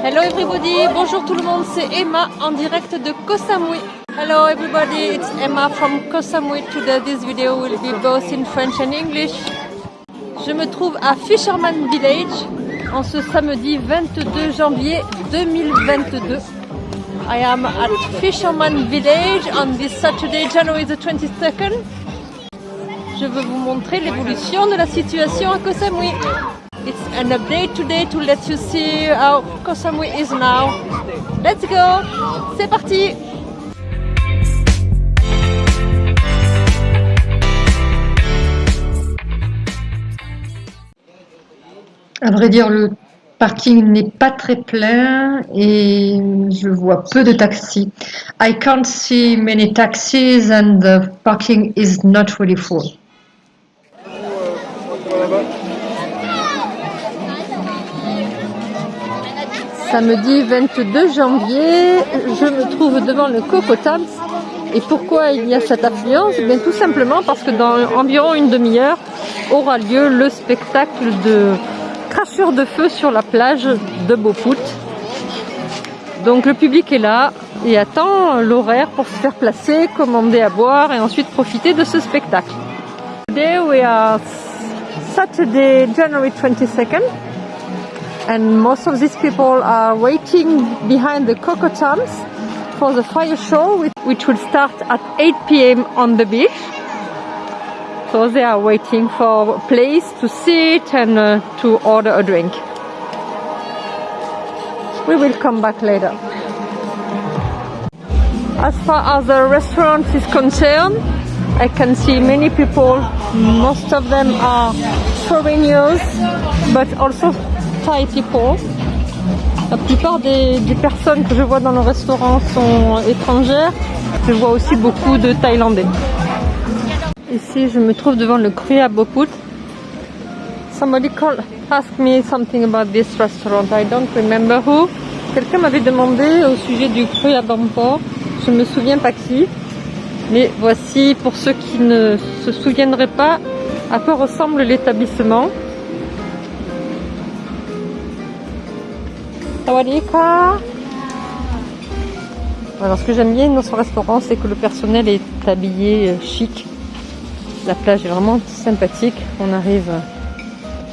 Hello everybody, bonjour tout le monde, c'est Emma en direct de Koh Samui. Hello everybody, it's Emma from Koh Samui. Today this video will be both in French and English. Je me trouve à Fisherman Village en ce samedi 22 janvier 2022. I am at Fisherman Village on this Saturday, January the 22nd. Je veux vous montrer l'évolution de la situation à Koh Samui. It's an update today to let you see how Koh Samui is now. Let's go C'est parti À vrai dire, le parking n'est pas très plein et je vois peu de taxis. I can't see many taxis and the parking is not really full. Samedi 22 janvier, je me trouve devant le Cocotams. Et pourquoi il y a cette affluence? Bien Tout simplement parce que dans environ une demi-heure aura lieu le spectacle de crachure de feu sur la plage de Beaupout. Donc le public est là et attend l'horaire pour se faire placer, commander à boire et ensuite profiter de ce spectacle. Today we are Saturday, January 22nd and most of these people are waiting behind the Cocotams for the fire show which will start at 8 p.m. on the beach. So they are waiting for a place to sit and uh, to order a drink. We will come back later. As far as the restaurant is concerned, I can see many people, most of them are foreigners, but also La plupart des, personnes que je vois dans le restaurant sont étrangères. Je vois aussi beaucoup de Thaïlandais. Ici, je me trouve devant le Cru. Somebody asked me something about this restaurant. I don't remember who. Quelqu'un m'avait demandé au sujet du Cru à Bampor. Je me souviens pas qui. Mais voici, pour ceux qui ne se souviendraient pas, à quoi ressemble l'établissement. Alors ce que j'aime bien dans ce restaurant, c'est que le personnel est habillé chic. La plage est vraiment sympathique. On arrive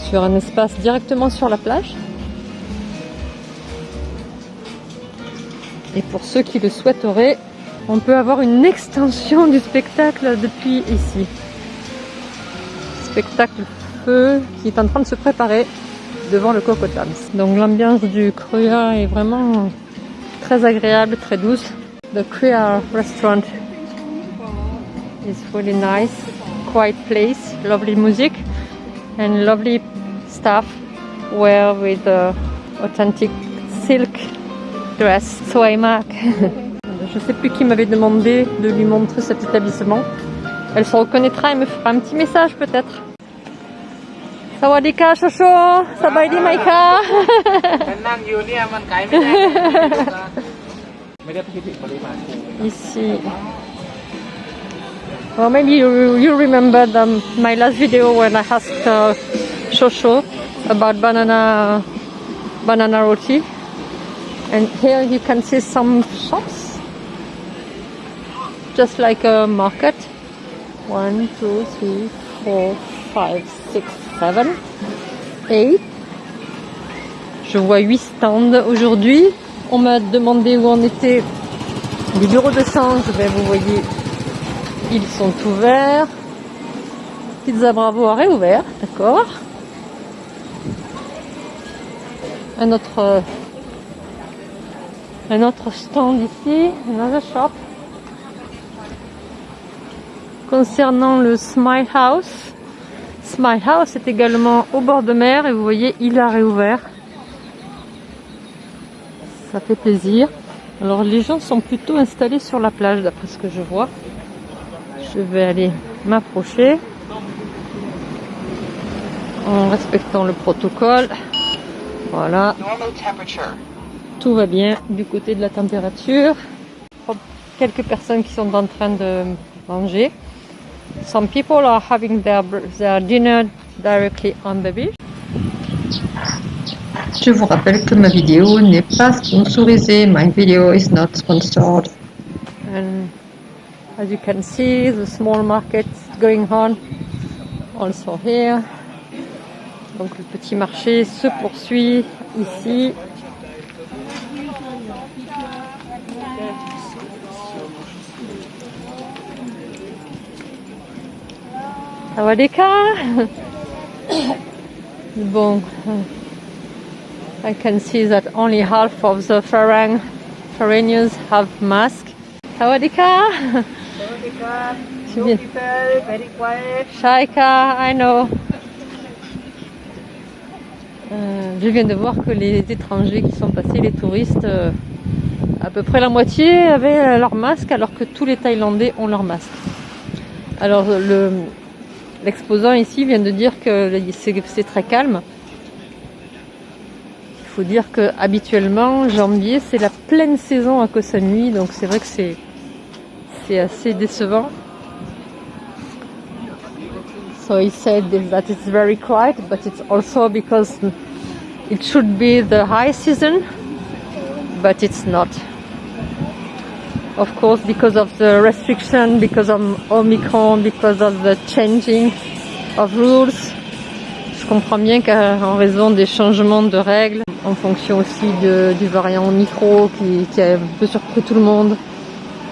sur un espace directement sur la plage. Et pour ceux qui le souhaiteraient, on peut avoir une extension du spectacle depuis ici. Spectacle feu qui est en train de se préparer devant le Cocotams. Donc l'ambiance du Krua est vraiment très agréable, très douce. The Krua restaurant is really nice, quiet place, lovely music and lovely staff wear with authentic silk dress. Mark. Je sais plus qui m'avait demandé de lui montrer cet établissement. Elle se reconnaîtra et me fera un petit message peut-être. สวัสดีค่ะโชโชสบายดีไหมคะฉันนั่งอยู่เนี่ยมันไกลไม่ได้ไม่ได้พิจิตรปริมาณอิชิ Well, maybe you, you remember the, my last video when I asked uh, Shosho about banana banana roti. And here you can see some shops, just like a market. One, two, three, four, five, six, seven, eight. Je vois huit stands aujourd'hui. On m'a demandé où on était. Les bureaux de change, ben vous voyez, ils sont ouverts. Pizza Bravo a réouvert, d'accord. Un autre un autre stand ici, another shop. Concernant le Smile House, Smile House est également au bord de mer et vous voyez, il a réouvert. Ça fait plaisir. Alors les gens sont plutôt installés sur la plage d'après ce que je vois. Je vais aller m'approcher en respectant le protocole. Voilà. Tout va bien du côté de la température. Quelques personnes qui sont en train de manger. Some people are having their, their dinner directly on the beach. Je vous rappelle que ma vidéo n'est pas sponsorisée. My video is not sponsored. And as you can see, the small market going on also here. Donc le petit marché se poursuit ici. Sawadika Bon, I can see that only half of the Farang foreigners have masks. Sawadika Two people, very quiet. Shaika, I know. Euh, je viens de voir que les étrangers qui sont passés, les touristes, euh, à peu près la moitié avaient leur masque alors que tous les Thaïlandais ont leur masque. Alors le l'exposant ici vient de dire que c'est très calme. Il faut dire que habituellement janvier c'est la pleine saison à Koh Samui donc c'est vrai que c'est c'est assez décevant. So he said that it's very quiet, but it's also because it should be the high season, but it's not. Of course, because of the restriction, because of Omicron, because of the changing of rules. Je comprends bien qu'en raison des changements de règles, en fonction aussi de, du variant Omicron qui, qui a un peu surpris tout le monde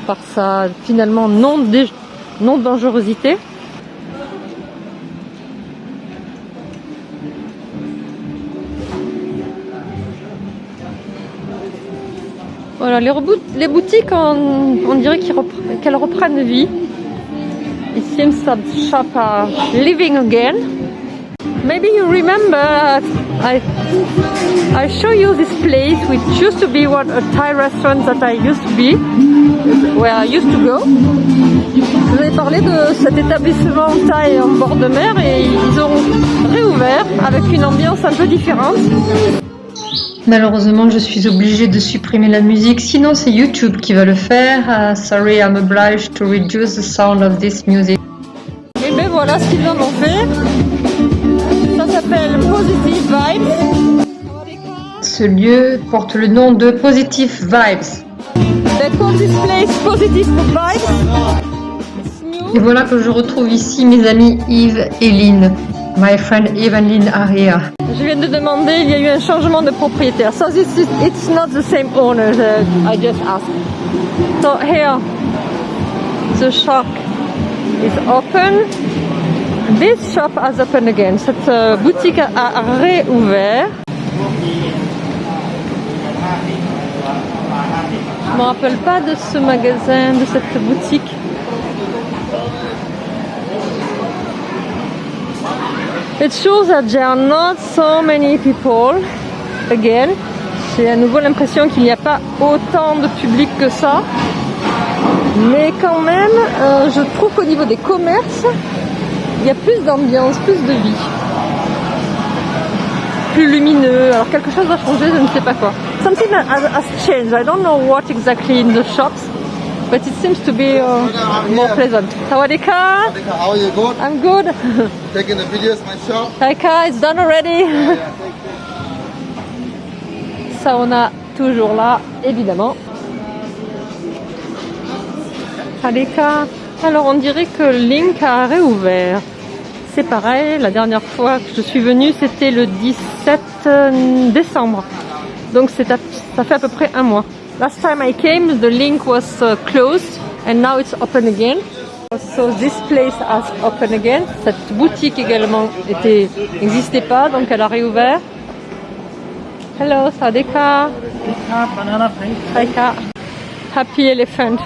par sa finalement non, non dangerosité, Voilà, les, les boutiques, on, on dirait qu'elles repre reprennent vie. It seems that shop are living again. Maybe you remember I I show you this place which used to be one a Thai restaurant that I used to be where I used to go. Je vous avais parlé de cet établissement Thaï en bord de mer et ils ont réouvert avec une ambiance un peu différente. Malheureusement, je suis obligée de supprimer la musique, sinon c'est YouTube qui va le faire. Uh, sorry, I'm obliged to reduce the sound of this music. Et ben voilà ce qu'ils en ont fait. Ça s'appelle Positive Vibes. Ce lieu porte le nom de Positive Vibes. They call this place Positive Vibes. Et voilà que je retrouve ici mes amis Yves et Lynn. My friend Yves and Lynn are here. Je viens de demander, il y a eu un changement de propriétaire. So this is, it's not the same owner that I just asked. So here, the shop is open. This shop has opened again. Cette euh, boutique a réouvert. Je me rappelle pas de ce magasin, de cette boutique. It shows that there are not so many people again. J'ai à nouveau l'impression qu'il n'y a pas autant de public que ça. Mais quand même, euh, je trouve qu'au niveau des commerces, il y a plus d'ambiance, plus de vie. Plus lumineux. Alors quelque chose va changer, je ne sais pas quoi. Something has, has changed. I don't know what exactly in the shops. But it seems to be uh, more pleasant. Sawadika. How are you? Good? I'm good. Taking the videos, my shop? Taika, it's done already. Sauna toujours là, évidemment. Aleka. Alors on dirait que Link a réouvert. C'est pareil, la dernière fois que je suis venue, c'était le 17 décembre. Donc ça fait à peu près un mois. Last time I came, the link was uh, closed and now it's open again. So this place has open again. Cette boutique également était n'existait pas, donc elle a réouvert. Hello, Sadeka. Banana Saika. Happy Elephant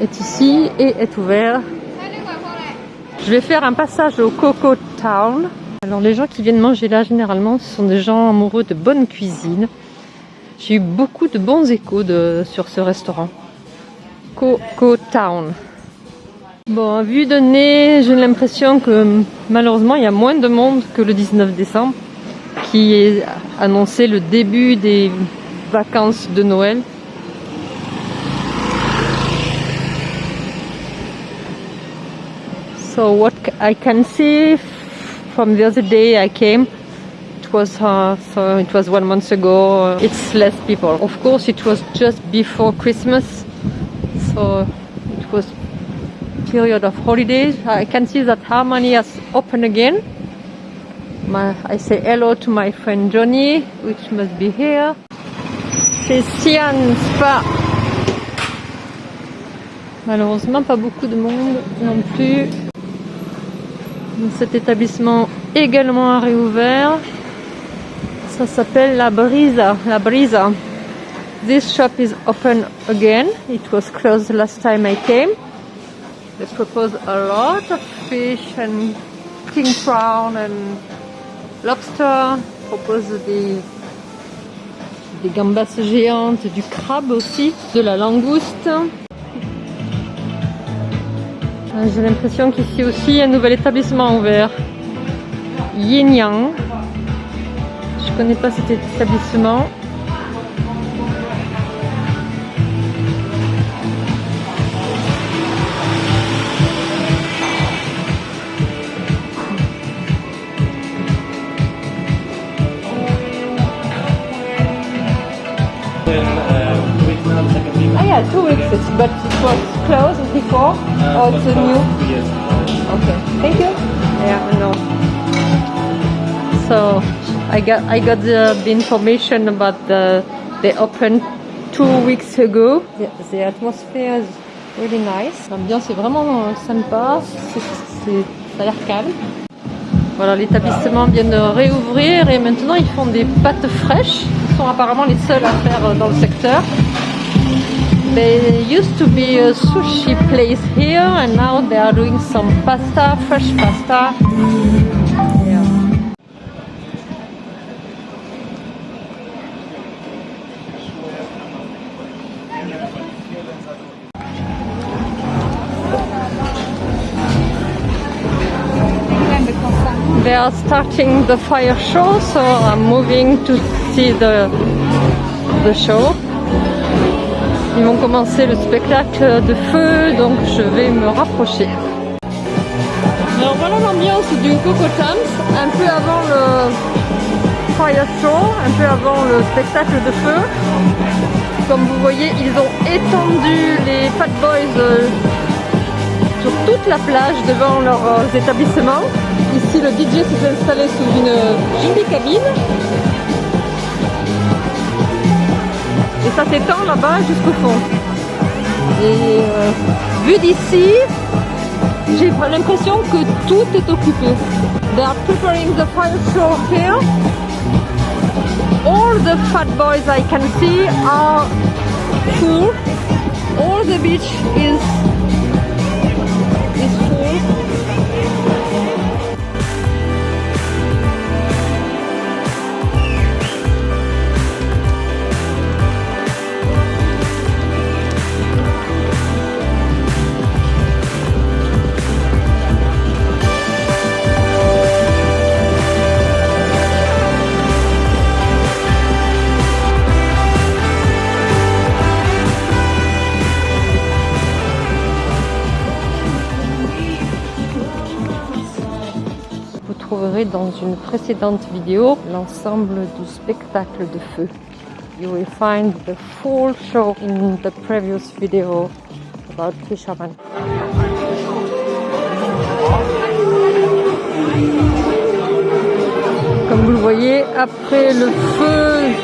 est ici et est ouvert. Je vais faire un passage au Coco Town. Alors les gens qui viennent manger là généralement ce sont des gens amoureux de bonne cuisine. J'ai eu beaucoup de bons échos sur ce restaurant. Coco Town. Bon, à vue de nez, j'ai l'impression que malheureusement il y a moins de monde que le 19 décembre qui est annoncé le début des vacances de Noël. So what I can see from the other day I came it was uh, it was one month ago. It's less people. Of course, it was just before Christmas, so it was period of holidays. I can see that Harmony has opened again. My, I say hello to my friend Johnny, which must be here. C'est Sian Spa. Malheureusement, pas beaucoup de monde non plus. Cet établissement également a réouvert. S'appelle La Brisa. La Brisa. This shop is open again. It was closed last time I came. They propose a lot of fish and king prawn and lobster. Propose des, des gambas géantes, du crabe aussi, de la langouste. J'ai l'impression qu'ici aussi un nouvel établissement ouvert. Yin Yang. Je connais pas cet établissement. Ah yeah, two weeks, it's- but it was closed before. Uh, oh, it's a new? Okay, thank you. Yeah, I know. So I got I got the, the information about the they opened two weeks ago. The, the atmosphere is really nice. L'ambiance est vraiment euh, sympa. Ça a l'air calme. Voilà, l'établissement vient de réouvrir et maintenant ils font des pâtes fraîches. Ils sont apparemment les seuls à faire euh, dans le secteur. There used to be a sushi place here and now they are doing some pasta, fresh pasta. Starting the fire show, so I'm moving to see the, show. Ils vont commencer le spectacle de feu, donc je vais me rapprocher. Alors voilà l'ambiance du Coco Tams, un peu avant le fire show, un peu avant le spectacle de feu. Comme vous voyez, ils ont étendu les Fat Boys euh, sur toute la plage devant leur euh, établissement. Ici, le DJ s'est installé sous une jolie cabine. Et ça s'étend là-bas jusqu'au fond. Et euh, vu d'ici, j'ai l'impression que tout est occupé. They are preparing the fire show here. All the fat boys I can see are full. All the beach is dans une précédente vidéo l'ensemble du spectacle de feu. You will find the full show in the previous video about fishermen. Comme vous le voyez, après le feu,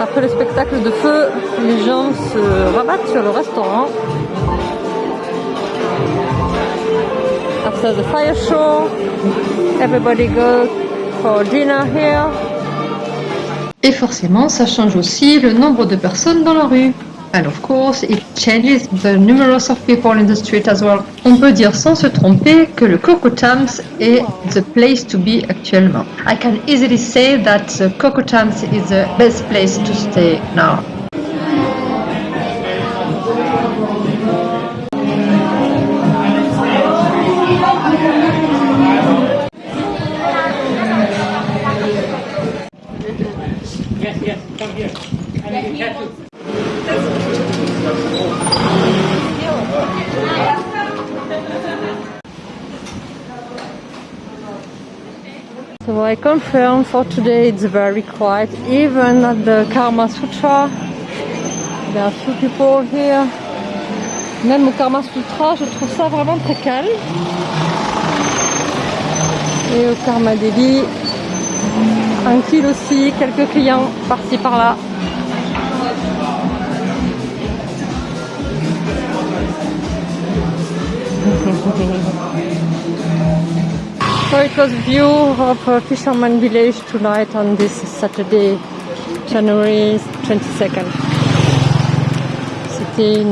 après le spectacle de feu, les gens se rabattent sur le restaurant after the fire show. Everybody goes for dinner here. Et forcément, ça change aussi le nombre de personnes dans la rue. And of course, it changes the numerous of people in the street as well. On peut dire sans se tromper que le Coco Tams est the place to be actuellement. I can easily say that the Coco Tams is the best place to stay now. I confirm for today it's very quiet. Even at the Karma Sutra, there are few people here. Même au Karma Sutra, je trouve ça vraiment très calme. Et au Karma Devi, tranquille aussi, quelques clients par-ci par-là. Was view of a fisherman village tonight on this Saturday, January 22nd. C'était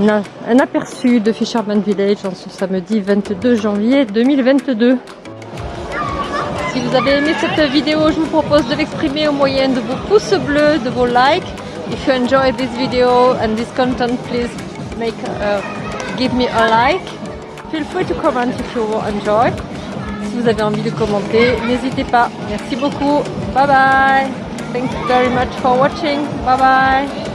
un, a- un aperçu de Fisherman Village en ce samedi 22 janvier 2022. Si vous avez aimé cette vidéo, je vous propose de l'exprimer au moyen de vos pouces bleus, de vos likes. If you enjoy this video and this content, please make uh, give me a like. Feel free to comment if you enjoy. Si vous avez envie de commenter, n'hésitez pas. Merci beaucoup. Bye bye. Thank you very much for watching. Bye bye.